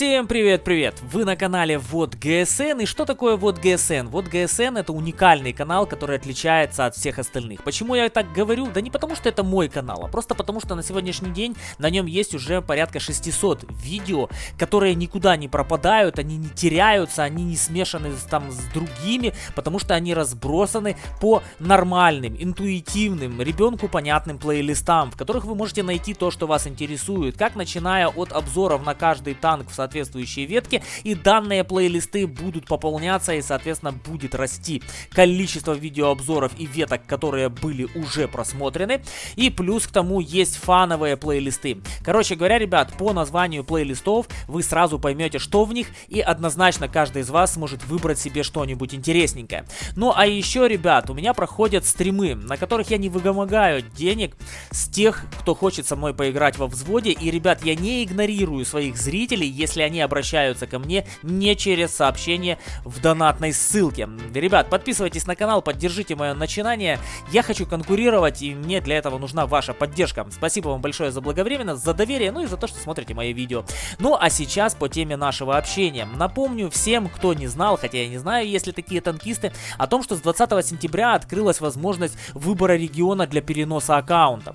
Всем привет-привет! Вы на канале Вот ГСН. И что такое Вот ГСН? Вот ГСН это уникальный канал, который отличается от всех остальных. Почему я так говорю? Да не потому, что это мой канал, а просто потому, что на сегодняшний день на нем есть уже порядка 600 видео, которые никуда не пропадают, они не теряются, они не смешаны там с другими, потому что они разбросаны по нормальным, интуитивным, ребенку понятным плейлистам, в которых вы можете найти то, что вас интересует, как начиная от обзоров на каждый танк в соответствующие ветки, и данные плейлисты будут пополняться и, соответственно, будет расти количество видеообзоров и веток, которые были уже просмотрены. И плюс к тому есть фановые плейлисты. Короче говоря, ребят, по названию плейлистов вы сразу поймете, что в них, и однозначно каждый из вас сможет выбрать себе что-нибудь интересненькое. Ну а еще, ребят, у меня проходят стримы, на которых я не выгомогаю денег с тех, кто хочет со мной поиграть во взводе. И, ребят, я не игнорирую своих зрителей, если если они обращаются ко мне не через сообщение в донатной ссылке. Ребят, подписывайтесь на канал, поддержите мое начинание. Я хочу конкурировать, и мне для этого нужна ваша поддержка. Спасибо вам большое за благовременность, за доверие, ну и за то, что смотрите мои видео. Ну а сейчас по теме нашего общения. Напомню всем, кто не знал, хотя я не знаю, есть ли такие танкисты, о том, что с 20 сентября открылась возможность выбора региона для переноса аккаунта.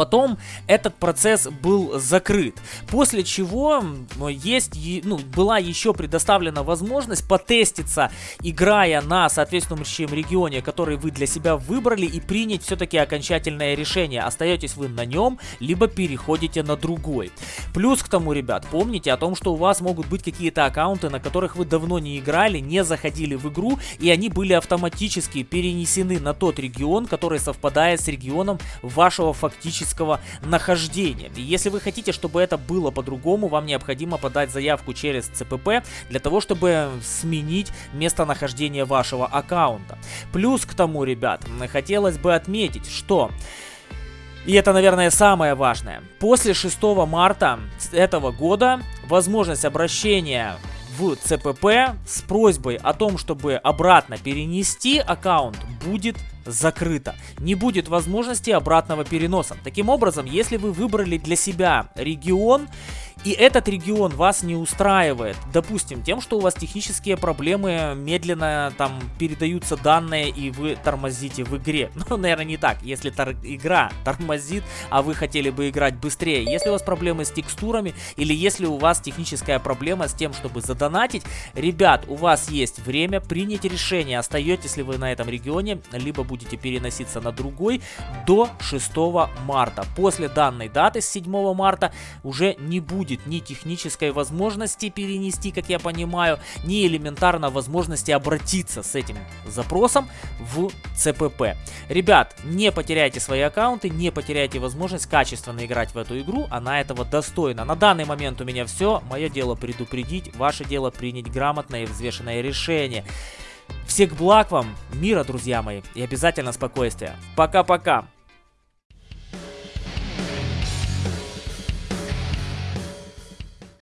Потом этот процесс был закрыт, после чего есть, ну, была еще предоставлена возможность потеститься, играя на соответствующем регионе, который вы для себя выбрали, и принять все-таки окончательное решение, остаетесь вы на нем, либо переходите на другой. Плюс к тому, ребят, помните о том, что у вас могут быть какие-то аккаунты, на которых вы давно не играли, не заходили в игру, и они были автоматически перенесены на тот регион, который совпадает с регионом вашего фактического физического нахождения. И если вы хотите, чтобы это было по-другому, вам необходимо подать заявку через ЦПП для того, чтобы сменить местонахождение вашего аккаунта. Плюс к тому, ребят, хотелось бы отметить, что... И это, наверное, самое важное. После 6 марта этого года возможность обращения ЦПП с просьбой о том, чтобы обратно перенести аккаунт будет закрыто. Не будет возможности обратного переноса. Таким образом, если вы выбрали для себя регион и этот регион вас не устраивает, допустим, тем, что у вас технические проблемы, медленно там передаются данные и вы тормозите в игре. Ну, наверное, не так, если тор игра тормозит, а вы хотели бы играть быстрее. Если у вас проблемы с текстурами или если у вас техническая проблема с тем, чтобы задонатить, ребят, у вас есть время принять решение, остаетесь ли вы на этом регионе, либо будете переноситься на другой до 6 марта. После данной даты, с 7 марта, уже не будет будет ни технической возможности перенести, как я понимаю, ни элементарно возможности обратиться с этим запросом в ЦПП. Ребят, не потеряйте свои аккаунты, не потеряйте возможность качественно играть в эту игру, она этого достойна. На данный момент у меня все, мое дело предупредить, ваше дело принять грамотное и взвешенное решение. Всех благ вам, мира, друзья мои, и обязательно спокойствия. Пока-пока.